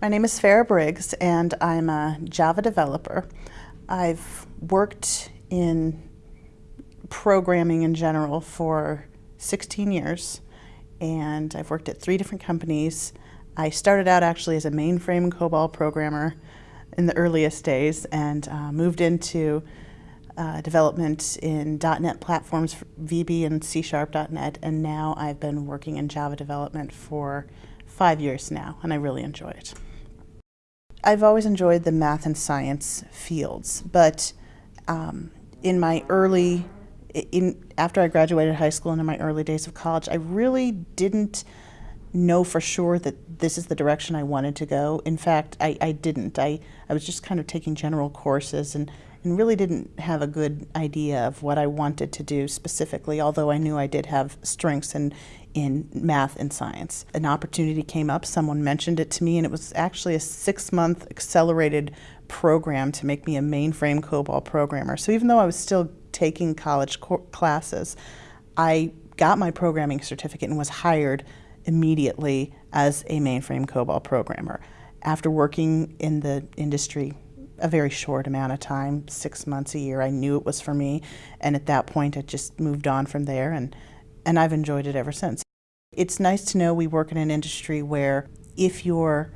My name is Farah Briggs and I'm a Java developer. I've worked in programming in general for 16 years and I've worked at three different companies. I started out actually as a mainframe COBOL programmer in the earliest days and uh, moved into uh, development in .NET platforms, VB and C Sharp.NET, and now I've been working in Java development for five years now, and I really enjoy it. I've always enjoyed the math and science fields, but um, in my early, in after I graduated high school and in my early days of college, I really didn't know for sure that this is the direction I wanted to go. In fact, I, I didn't. I, I was just kind of taking general courses and, and really didn't have a good idea of what I wanted to do specifically, although I knew I did have strengths in, in math and science. An opportunity came up, someone mentioned it to me, and it was actually a six month accelerated program to make me a mainframe COBOL programmer. So even though I was still taking college classes, I got my programming certificate and was hired immediately as a mainframe COBOL programmer. After working in the industry a very short amount of time, six months a year, I knew it was for me, and at that point I just moved on from there and and I've enjoyed it ever since. It's nice to know we work in an industry where if you're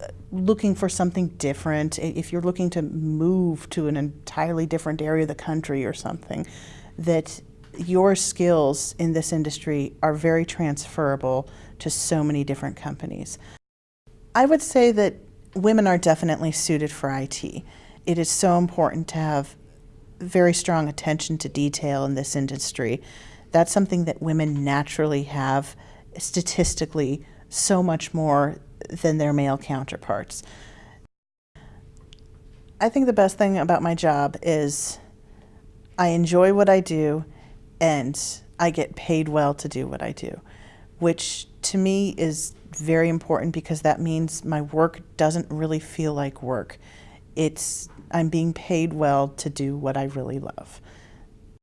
uh, looking for something different, if you're looking to move to an entirely different area of the country or something, that your skills in this industry are very transferable to so many different companies. I would say that women are definitely suited for IT. It is so important to have very strong attention to detail in this industry that's something that women naturally have statistically so much more than their male counterparts. I think the best thing about my job is I enjoy what I do and I get paid well to do what I do, which to me is very important because that means my work doesn't really feel like work. It's I'm being paid well to do what I really love.